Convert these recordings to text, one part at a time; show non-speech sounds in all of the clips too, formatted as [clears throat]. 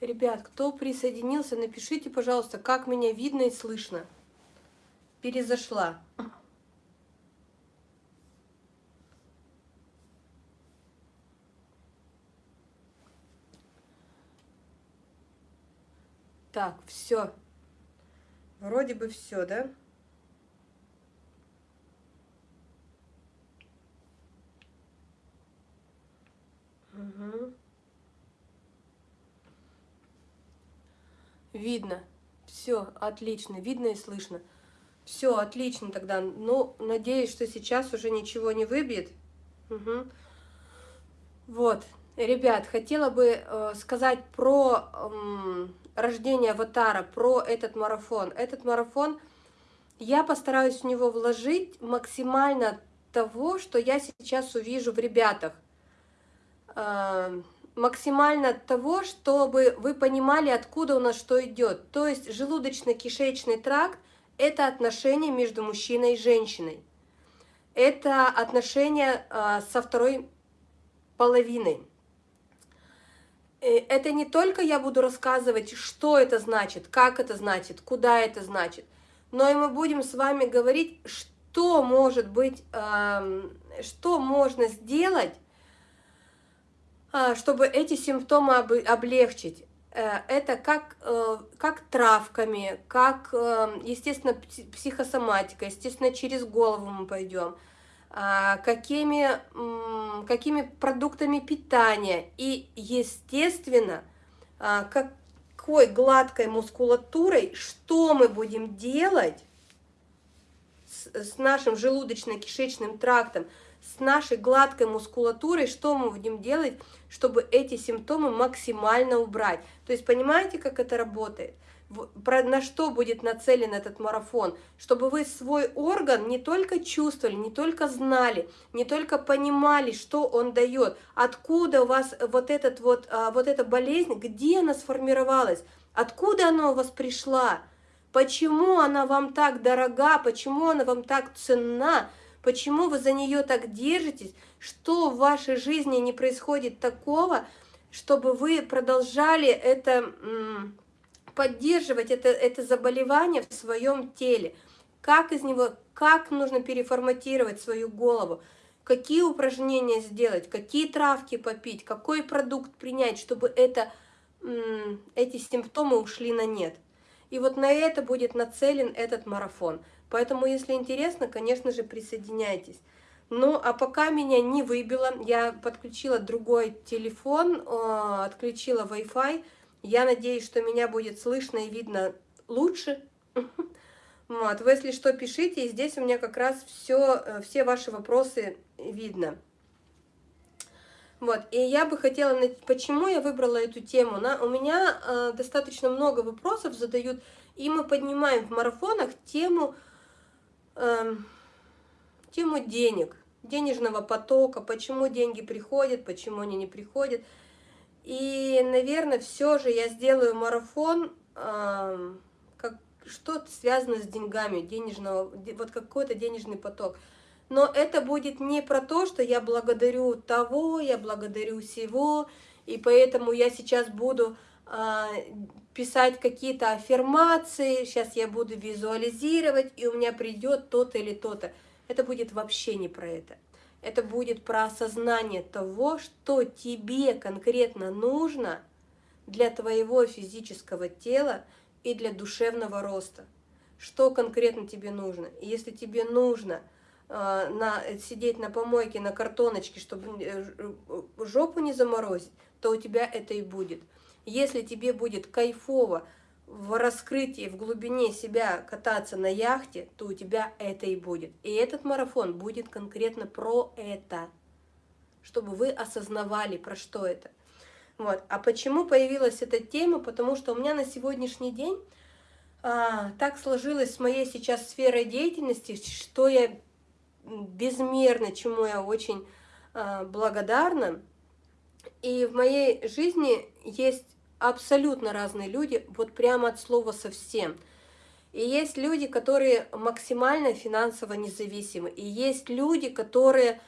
Ребят, кто присоединился, напишите, пожалуйста, как меня видно и слышно. Перезашла. Так, все. Вроде бы все, да? Угу. Видно. Все, отлично. Видно и слышно. Все, отлично тогда. Ну, надеюсь, что сейчас уже ничего не выбьет. Угу. Вот. Ребят, хотела бы э, сказать про э, рождение аватара, про этот марафон. Этот марафон, я постараюсь в него вложить максимально того, что я сейчас увижу в ребятах. Э, максимально того, чтобы вы понимали, откуда у нас что идет. То есть желудочно-кишечный тракт – это отношения между мужчиной и женщиной. Это отношения э, со второй половиной. Э, это не только я буду рассказывать, что это значит, как это значит, куда это значит, но и мы будем с вами говорить, что может быть, что можно сделать, а, чтобы эти симптомы облегчить. Э, это как, э, как травками, как, естественно, психосоматика, естественно, через голову мы пойдем – а, какими, какими продуктами питания и, естественно, а, какой гладкой мускулатурой, что мы будем делать с, с нашим желудочно-кишечным трактом, с нашей гладкой мускулатурой, что мы будем делать, чтобы эти симптомы максимально убрать. То есть понимаете, как это работает? на что будет нацелен этот марафон, чтобы вы свой орган не только чувствовали, не только знали, не только понимали, что он дает, откуда у вас вот, этот вот, а, вот эта болезнь, где она сформировалась, откуда она у вас пришла, почему она вам так дорога, почему она вам так ценна, почему вы за нее так держитесь, что в вашей жизни не происходит такого, чтобы вы продолжали это поддерживать это, это заболевание в своем теле, как из него, как нужно переформатировать свою голову, какие упражнения сделать, какие травки попить, какой продукт принять, чтобы это, эти симптомы ушли на нет. И вот на это будет нацелен этот марафон. Поэтому, если интересно, конечно же, присоединяйтесь. Ну, а пока меня не выбило, я подключила другой телефон, отключила Wi-Fi, я надеюсь, что меня будет слышно и видно лучше. [laughs] Вот, вы, если что, пишите, и здесь у меня как раз все, э, все ваши вопросы видно. Вот, и я бы хотела, почему я выбрала эту тему? На, у меня э, достаточно много вопросов задают, и мы поднимаем в марафонах тему, э, тему денег, денежного потока, почему деньги приходят, почему они не приходят. И, наверное, все же я сделаю марафон, э, как что-то связано с деньгами, денежного, вот какой-то денежный поток. Но это будет не про то, что я благодарю того, я благодарю всего, и поэтому я сейчас буду э, писать какие-то аффирмации, сейчас я буду визуализировать, и у меня придет то-то или то-то. Это будет вообще не про это это будет про осознание того, что тебе конкретно нужно для твоего физического тела и для душевного роста. Что конкретно тебе нужно. И если тебе нужно на, сидеть на помойке, на картоночке, чтобы э, жопу не заморозить, то у тебя это и будет. Если тебе будет кайфово в раскрытии, в глубине себя кататься на яхте, то у тебя это и будет. И этот марафон будет конкретно про это, чтобы вы осознавали, про что это. Вот. А почему появилась эта тема? Потому что у меня на сегодняшний день а, так сложилось с моей сейчас сферой деятельности, что я безмерно, чему я очень а, благодарна. И в моей жизни есть абсолютно разные люди, вот прямо от слова совсем. И есть люди, которые максимально финансово независимы. И есть люди, которые,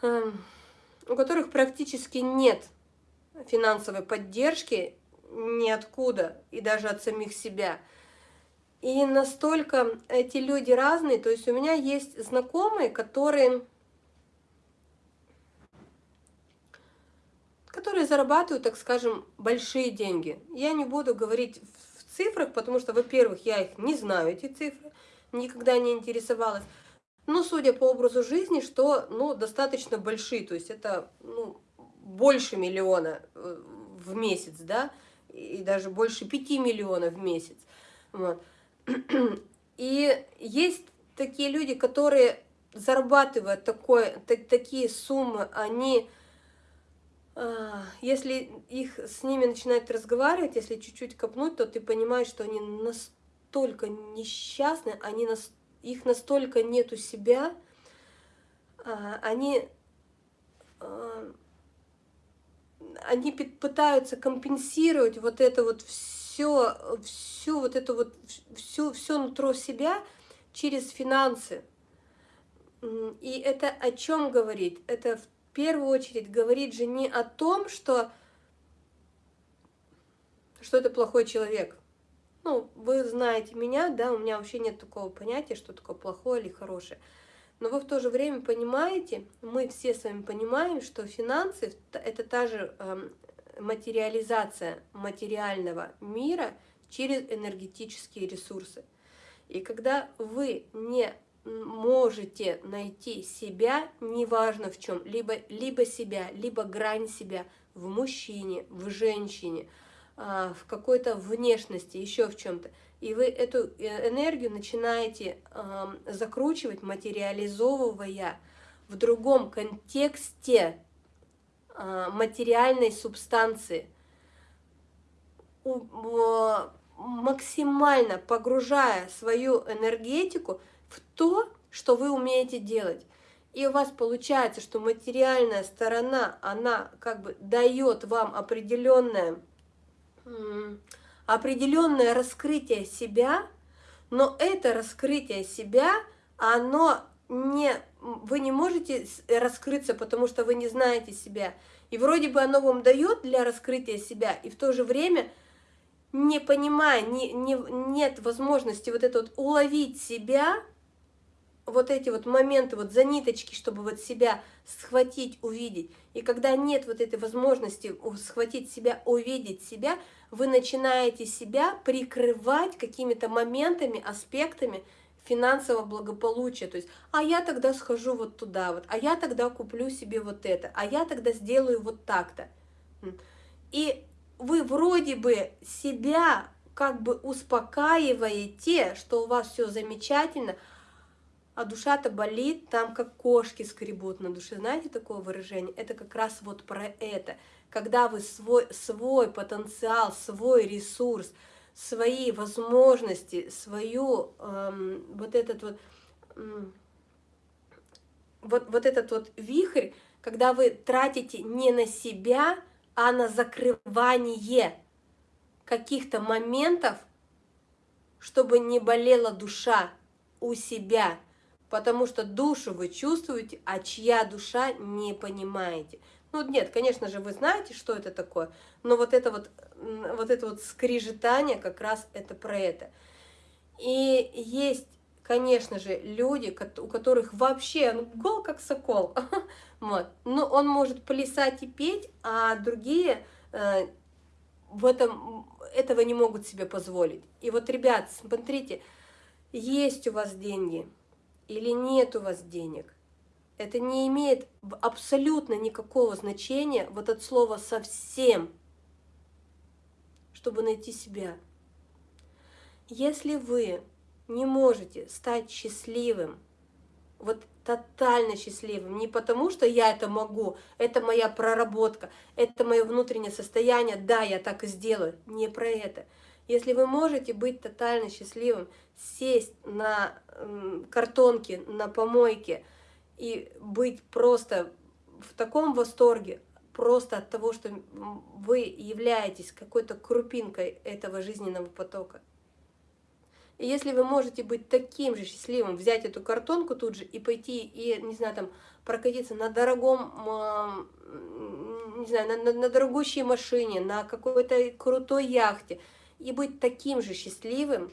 э, у которых практически нет финансовой поддержки, ниоткуда, и даже от самих себя. И настолько эти люди разные, то есть у меня есть знакомые, которые, которые зарабатывают, так скажем, большие деньги. Я не буду говорить в цифрах, потому что, во-первых, я их не знаю, эти цифры, никогда не интересовалась. Но судя по образу жизни, что ну, достаточно большие, то есть это ну, больше миллиона э, в месяц, да, и даже больше 5 миллионов в месяц. Вот. [clears throat] И есть такие люди, которые зарабатывают такое, так, такие суммы, они, а, если их с ними начинают разговаривать, если чуть-чуть копнуть, то ты понимаешь, что они настолько несчастны, они нас, их настолько нету себя, а, они а, они пытаются компенсировать вот это вот все, всю вот эту вот, всю, все нутро себя через финансы. И это о чем говорит? Это в первую очередь говорит же не о том, что, что это плохой человек. Ну, вы знаете меня, да, у меня вообще нет такого понятия, что такое плохое или хорошее. Но вы в то же время понимаете, мы все с вами понимаем, что финансы – это та же эм, материализация материального мира через энергетические ресурсы. И когда вы не можете найти себя, неважно в чем, либо, либо себя, либо грань себя в мужчине, в женщине, а, в какой-то внешности, еще в чем-то, и вы эту э, энергию начинаете закручивать, материализовывая в другом контексте материальной субстанции, максимально погружая свою энергетику в то, что вы умеете делать. И у вас получается, что материальная сторона, она как бы дает вам определенное определенное раскрытие себя, но это раскрытие себя, оно не, вы не можете раскрыться, потому что вы не знаете себя. И вроде бы оно вам дает для раскрытия себя, и в то же время, не понимая, не, не, нет возможности вот это вот уловить себя, вот эти вот моменты, вот за ниточки, чтобы вот себя схватить, увидеть. И когда нет вот этой возможности схватить себя, увидеть себя, вы начинаете себя прикрывать какими-то моментами, аспектами финансового благополучия. То есть, а я тогда схожу вот туда вот, а я тогда куплю себе вот это, а я тогда сделаю вот так-то. И вы вроде бы себя как бы успокаиваете, что у вас все замечательно, а душа-то болит, там как кошки скребут на душе. Знаете такое выражение? Это как раз вот про это когда вы свой, свой потенциал, свой ресурс, свои возможности, свою эм, вот этот вот, эм, вот, вот этот вот вихрь, когда вы тратите не на себя, а на закрывание каких-то моментов, чтобы не болела душа у себя, потому что душу вы чувствуете, а чья душа не понимаете. Ну нет, конечно же, вы знаете, что это такое, но вот это вот, вот это вот скрижетание как раз это про это. И есть, конечно же, люди, у которых вообще ну, гол как сокол, [laughs] вот. но он может плясать и петь, а другие э, в этом, этого не могут себе позволить. И вот, ребят, смотрите, есть у вас деньги или нет у вас денег – это не имеет абсолютно никакого значения, вот от слова «совсем», чтобы найти себя. Если вы не можете стать счастливым, вот тотально счастливым, не потому что я это могу, это моя проработка, это мое внутреннее состояние, да, я так и сделаю, не про это. Если вы можете быть тотально счастливым, сесть на картонке, на помойке, и быть просто в таком восторге, просто от того, что вы являетесь какой-то крупинкой этого жизненного потока. И если вы можете быть таким же счастливым, взять эту картонку тут же и пойти, и, не знаю, там, прокатиться на дорогом, не знаю, на, на, на дорогущей машине, на какой-то крутой яхте, и быть таким же счастливым,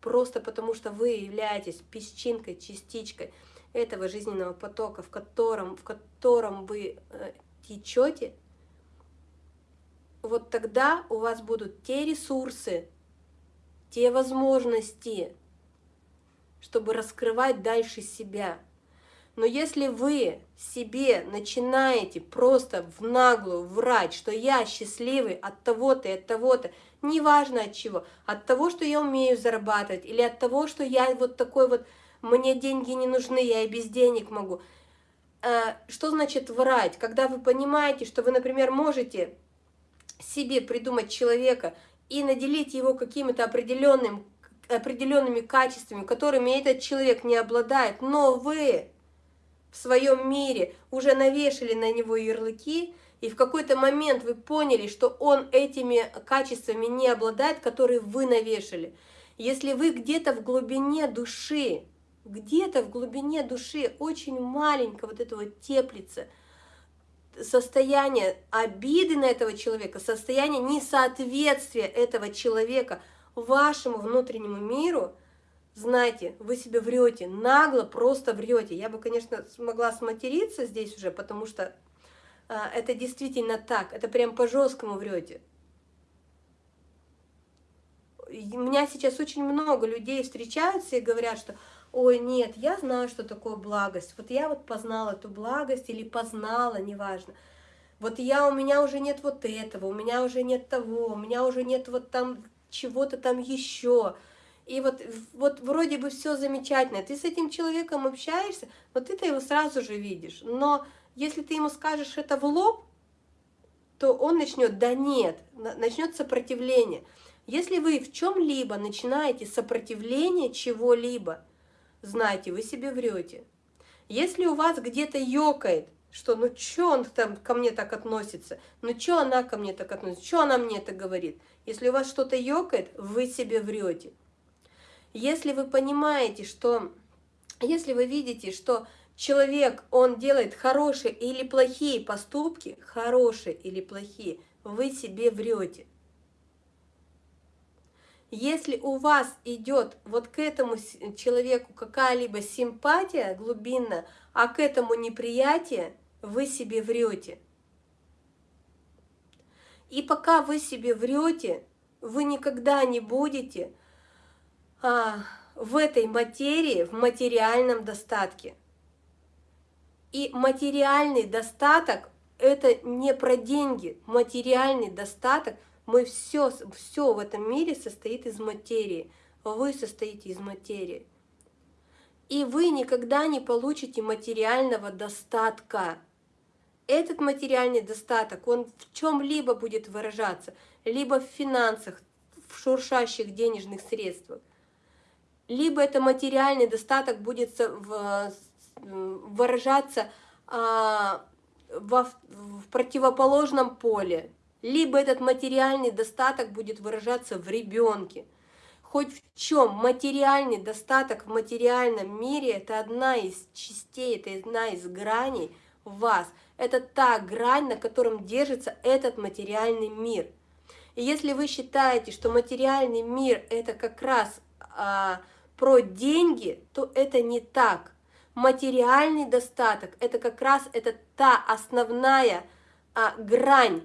просто потому что вы являетесь песчинкой, частичкой этого жизненного потока, в котором, в котором вы э, течете, вот тогда у вас будут те ресурсы, те возможности, чтобы раскрывать дальше себя. Но если вы себе начинаете просто в наглую врать, что я счастливый от того-то и от того-то, неважно от чего, от того, что я умею зарабатывать, или от того, что я вот такой вот, мне деньги не нужны, я и без денег могу. Э, что значит врать? Когда вы понимаете, что вы, например, можете себе придумать человека и наделить его какими-то определенным, определенными качествами, которыми этот человек не обладает, но вы в своем мире уже навешали на него ярлыки, и в какой-то момент вы поняли, что он этими качествами не обладает, которые вы навешали. Если вы где-то в глубине души, где-то в глубине души очень маленько вот этого теплится состояние обиды на этого человека, состояние несоответствия этого человека вашему внутреннему миру, знаете, вы себе врете, нагло просто врете. Я бы, конечно, смогла сматериться здесь уже, потому что а, это действительно так, это прям по-жесткому врете. У меня сейчас очень много людей встречаются и говорят, что ой, нет, я знаю, что такое благость, вот я вот познала эту благость или познала, неважно. Вот я, у меня уже нет вот этого, у меня уже нет того, у меня уже нет вот там чего-то там еще. И вот, вот вроде бы все замечательно, ты с этим человеком общаешься, вот ты-то его сразу же видишь, но если ты ему скажешь это в лоб, то он начнет, да нет, начнет сопротивление. Если вы в чем-либо начинаете сопротивление чего-либо, знайте, вы себе врете. Если у вас где-то ёкает, что ну что он там ко мне так относится, ну что она ко мне так относится, что она мне это говорит. Если у вас что-то ёкает, вы себе врете. Если вы понимаете, что, если вы видите, что человек, он делает хорошие или плохие поступки, хорошие или плохие, вы себе врете. Если у вас идет вот к этому человеку какая-либо симпатия глубинная, а к этому неприятие, вы себе врете. И пока вы себе врете, вы никогда не будете а, в этой материи, в материальном достатке. И материальный достаток – это не про деньги. Материальный достаток, мы все, все в этом мире состоит из материи. Вы состоите из материи. И вы никогда не получите материального достатка. Этот материальный достаток, он в чем-либо будет выражаться, либо в финансах, в шуршащих денежных средствах, либо это материальный достаток будет выражаться а, в противоположном поле, либо этот материальный достаток будет выражаться в ребенке. Хоть в чем материальный достаток в материальном мире – это одна из частей, это одна из граней вас. Это та грань, на котором держится этот материальный мир. И если вы считаете, что материальный мир – это как раз а, про деньги, то это не так материальный достаток – это как раз это та основная а, грань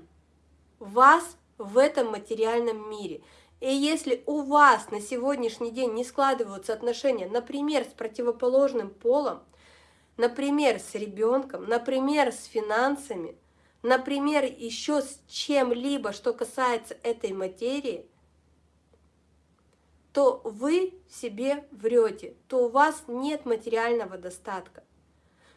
вас в этом материальном мире. И если у вас на сегодняшний день не складываются отношения, например, с противоположным полом, например, с ребенком, например, с финансами, например, еще с чем-либо, что касается этой материи – то вы себе врете, то у вас нет материального достатка.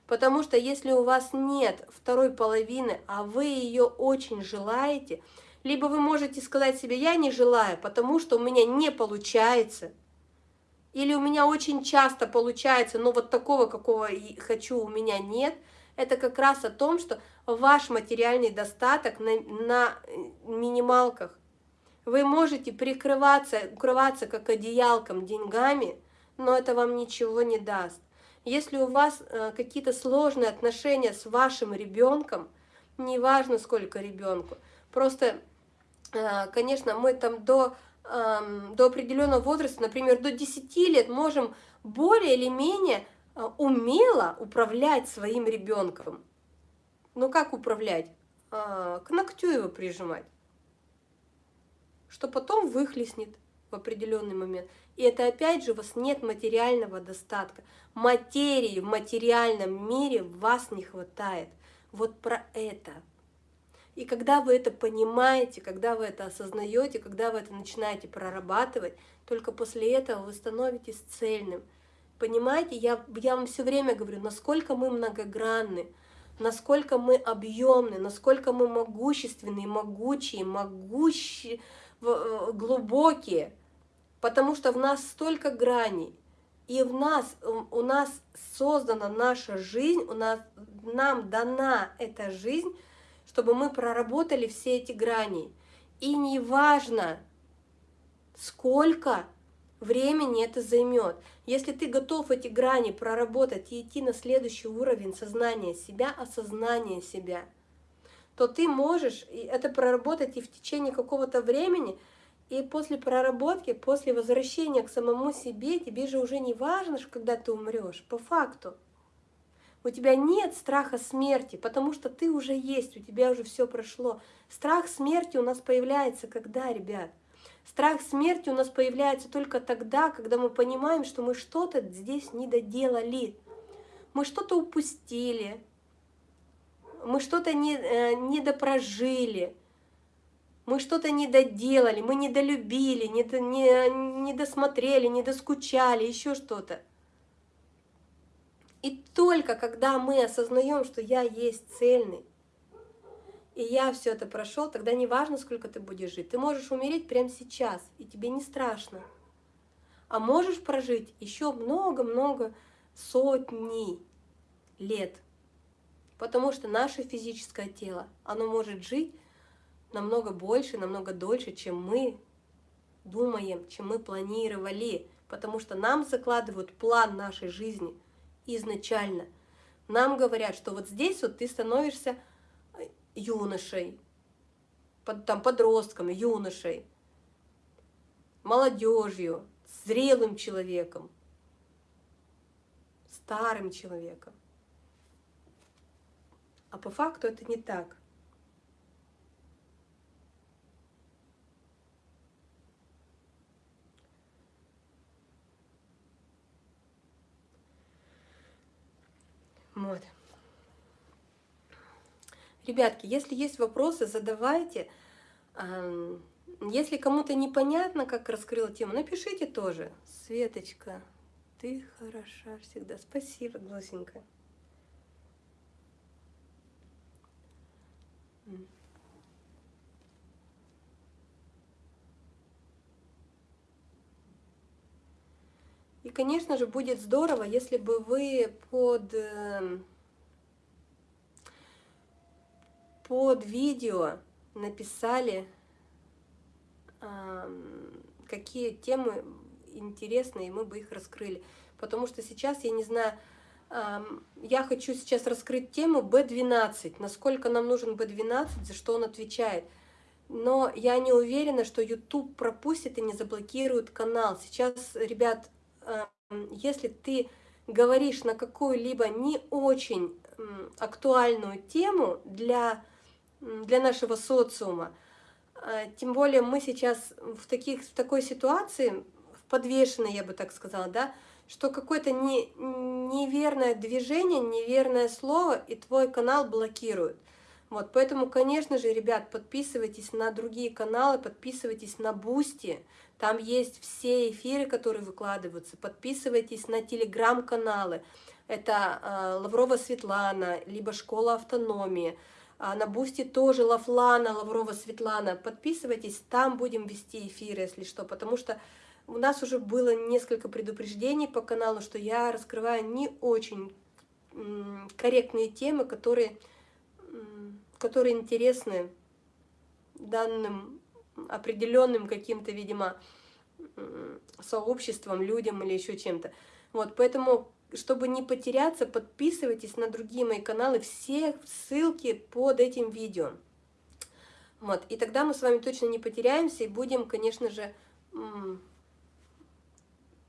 Потому что если у вас нет второй половины, а вы ее очень желаете, либо вы можете сказать себе, я не желаю, потому что у меня не получается, или у меня очень часто получается, но вот такого, какого хочу, у меня нет, это как раз о том, что ваш материальный достаток на, на минималках. Вы можете прикрываться, укрываться как одеялком деньгами, но это вам ничего не даст. Если у вас э, какие-то сложные отношения с вашим ребенком, неважно сколько ребенку. Просто, э, конечно, мы там до, эм, до определенного возраста, например, до 10 лет можем более или менее э, умело управлять своим ребенком. Ну как управлять? К ногтю его прижимать, что потом выхлестнет в определенный момент. И это опять же у вас нет материального достатка. Материи в материальном мире вас не хватает. Вот про это. И когда вы это понимаете, когда вы это осознаете, когда вы это начинаете прорабатывать, только после этого вы становитесь цельным. Понимаете, я, я вам все время говорю, насколько мы многогранны, насколько мы объемны, насколько мы могущественные, могучие, могущие, э, глубокие, потому что в нас столько граней, и в нас, у нас создана наша жизнь, у нас, нам дана эта жизнь, чтобы мы проработали все эти грани. И неважно, сколько времени это займет. Если ты готов эти грани проработать и идти на следующий уровень сознания себя, осознания себя, то ты можешь это проработать и в течение какого-то времени – и после проработки, после возвращения к самому себе, тебе же уже не важно, когда ты умрешь, по факту. У тебя нет страха смерти, потому что ты уже есть, у тебя уже все прошло. Страх смерти у нас появляется когда, ребят? Страх смерти у нас появляется только тогда, когда мы понимаем, что мы что-то здесь не доделали. Мы что-то упустили, мы что-то не, э, не допрожили, мы что-то не доделали, мы не долюбили, не, не, не досмотрели, не доскучали, еще что-то. И только когда мы осознаем, что я есть цельный, и я все это прошел, тогда не важно, сколько ты будешь жить. Ты можешь умереть прямо сейчас, и тебе не страшно. А можешь прожить еще много-много сотни лет. Потому что наше физическое тело, оно может жить намного больше, намного дольше, чем мы думаем, чем мы планировали. Потому что нам закладывают план нашей жизни изначально. Нам говорят, что вот здесь вот ты становишься э, юношей, под, там, подростком, юношей, молодежью, зрелым человеком, старым человеком. А по факту это не так. Вот. Ребятки, если есть вопросы, задавайте. Если кому-то непонятно, как раскрыла тему, напишите тоже. Светочка, ты хороша всегда. Спасибо, Глосенька. И, конечно же, будет здорово, если бы вы под, эм, под видео написали, какие темы интересные, и мы бы их раскрыли. Потому что сейчас, я не знаю, я хочу сейчас раскрыть тему B12, насколько нам нужен B12, за что он отвечает. Но я не уверена, что YouTube пропустит и не заблокирует канал. Сейчас, ребят, если ты говоришь на какую-либо не очень актуальную тему для, для нашего социума, а, тем более мы сейчас в, таких, в такой ситуации, в подвешенной, я бы так сказала, да, что какое-то не, неверное движение, неверное слово, и твой канал блокируют. Вот, поэтому, конечно же, ребят, подписывайтесь на другие каналы, подписывайтесь на Boosty, там есть все эфиры, которые выкладываются. Подписывайтесь на телеграм-каналы. Это э, Лаврова Светлана, либо Школа автономии. А на Boosty тоже Лавлана, Лаврова Светлана. Подписывайтесь, там будем вести эфиры, если что. Потому что у нас уже было несколько предупреждений по каналу, что я раскрываю не очень корректные темы, которые, которые интересны данным определенным каким-то, видимо, сообществом, людям или еще чем-то. Вот, поэтому чтобы не потеряться, подписывайтесь на другие мои каналы, все ссылки под этим видео. Вот, и тогда мы с вами точно не потеряемся и будем, конечно же, в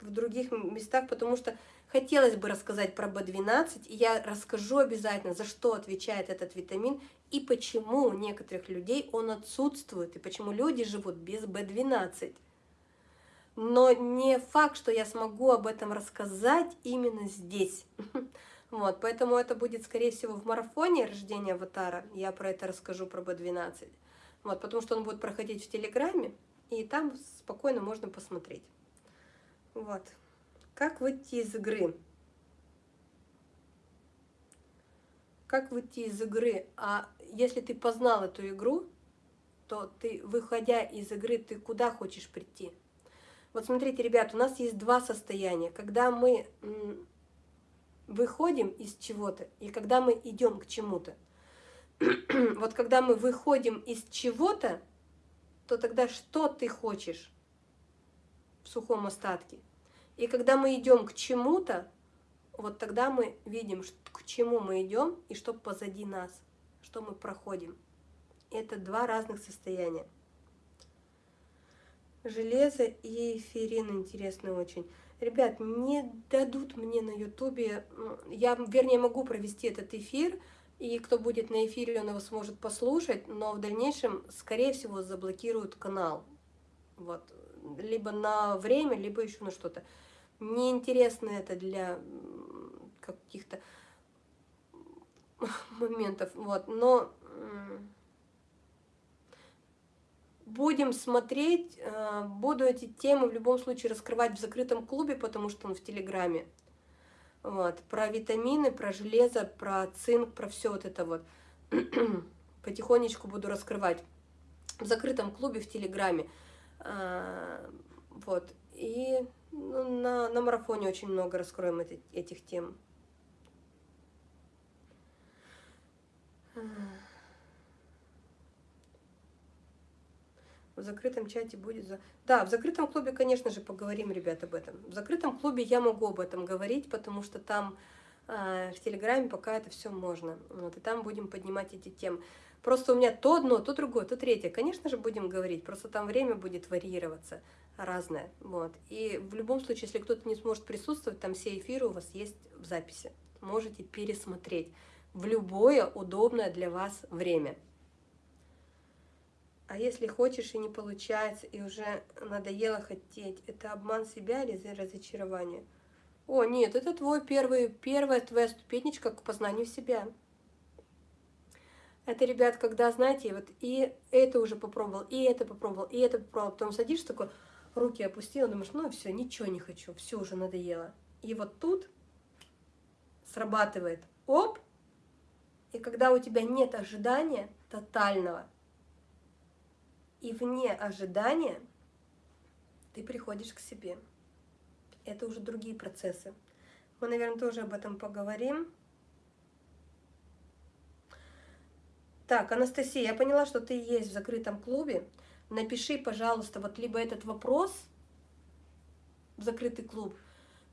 других местах, потому что хотелось бы рассказать про B12, и я расскажу обязательно, за что отвечает этот витамин, и почему у некоторых людей он отсутствует, и почему люди живут без B12. Но не факт, что я смогу об этом рассказать именно здесь. [laughs] Вот, поэтому это будет, скорее всего, в марафоне рождения аватара. Я про это расскажу, про B12. Вот, потому что он будет проходить в Телеграме, и там спокойно можно посмотреть. Вот. Как выйти из игры? Как выйти из игры? А если ты познал эту игру, то ты, выходя из игры, ты куда хочешь прийти? Вот смотрите, ребят, у нас есть два состояния. Когда мы выходим из чего-то и когда мы идем к чему-то. [clears throat] вот когда мы выходим из чего-то, то тогда что ты хочешь в сухом остатке? И когда мы идем к чему-то, вот тогда мы видим, к чему мы идем и что позади нас, что мы проходим. Это два разных состояния. Железо и эфирин интересно очень. Ребят, не дадут мне на ютубе, я, вернее, могу провести этот эфир, и кто будет на эфире, он его сможет послушать, но в дальнейшем, скорее всего, заблокируют канал. Вот. Либо на время, либо еще на что-то. Неинтересно это для каких-то [laughs] моментов. Вот. Но будем смотреть, э, буду эти темы в любом случае раскрывать в закрытом клубе, потому что он в Телеграме. Вот, про витамины, про железо, про цинк, про все вот это вот. [clears throat] Потихонечку буду раскрывать в закрытом клубе в Телеграме. А, вот, и ну, на, на марафоне очень много раскроем эти, этих тем. В закрытом чате будет... За... Да, в закрытом клубе, конечно же, поговорим, ребят, об этом. В закрытом клубе я могу об этом говорить, потому что там э, в Телеграме пока это все можно. Вот, и там будем поднимать эти темы. Просто у меня то одно, то другое, то третье. Конечно же, будем говорить, просто там время будет варьироваться разное. Вот. И в любом случае, если кто-то не сможет присутствовать, там все эфиры у вас есть в записи. Можете пересмотреть в любое удобное для вас время. А если хочешь и не получается, и уже надоело хотеть, это обман себя или разочарование? О, нет, это твой первый, первая твоя ступенечка к познанию себя. Это, ребят, когда, знаете, вот и это уже попробовал, и это попробовал, и это попробовал, потом садишься такой, руки опустил, думаешь, ну все, ничего не хочу, все уже надоело. И вот тут срабатывает, оп, и когда у тебя нет ожидания тотального, и вне ожидания ты приходишь к себе. Это уже другие процессы. Мы, наверное, тоже об этом поговорим. Так, Анастасия, я поняла, что ты есть в закрытом клубе. Напиши, пожалуйста, вот либо этот вопрос в закрытый клуб,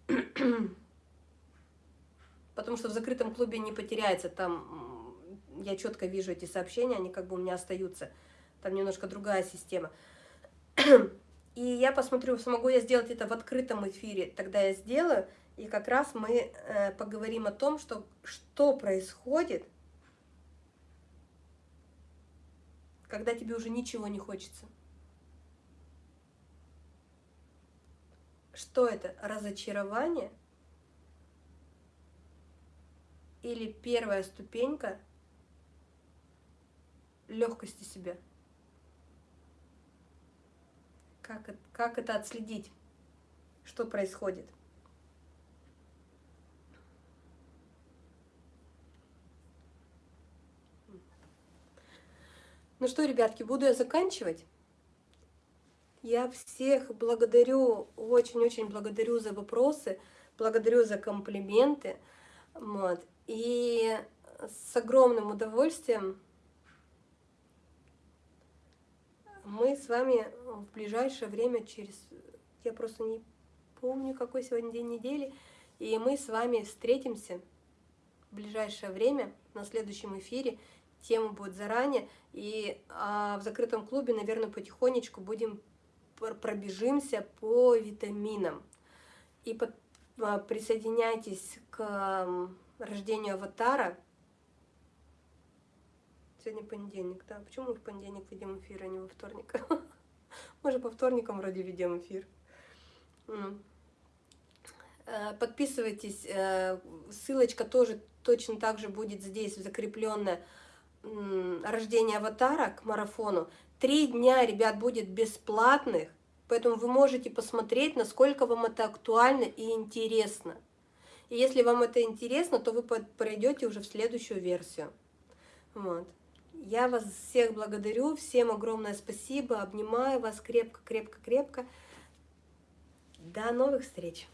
[clears throat] потому что в закрытом клубе не потеряется, там я четко вижу эти сообщения, они как бы у меня остаются там немножко другая система. [clears throat] И я посмотрю, смогу я сделать это в открытом эфире, тогда я сделаю, и как раз мы э, поговорим о том, что, что происходит, когда тебе уже ничего не хочется. Что это? Разочарование? Или первая ступенька легкости себя? Как, как это отследить? Что происходит? Ну что, ребятки, буду я заканчивать. Я всех благодарю, очень-очень благодарю за вопросы, благодарю за комплименты. Вот. И с огромным удовольствием мы с вами в ближайшее время, через, я просто не помню, какой сегодня день недели, И мы с вами встретимся в ближайшее время на следующем эфире. Тема будет заранее. И а, в закрытом клубе, наверное, потихонечку будем пробежимся по витаминам. И а, присоединяйтесь к рождению аватара. Сегодня понедельник, да? Почему мы в понедельник ведем эфир, а не во вторник? [laughs] Мы же по вторникам вроде ведем эфир. Э, подписывайтесь, э, ссылочка тоже точно так же будет здесь закрепленная. Рождение аватара к марафону. Три дня, ребят, будет бесплатных, поэтому вы можете посмотреть, насколько вам это актуально и интересно. И если вам это интересно, то вы пройдете уже в следующую версию. Вот. Я вас всех благодарю, всем огромное спасибо, обнимаю вас крепко-крепко-крепко. До новых встреч!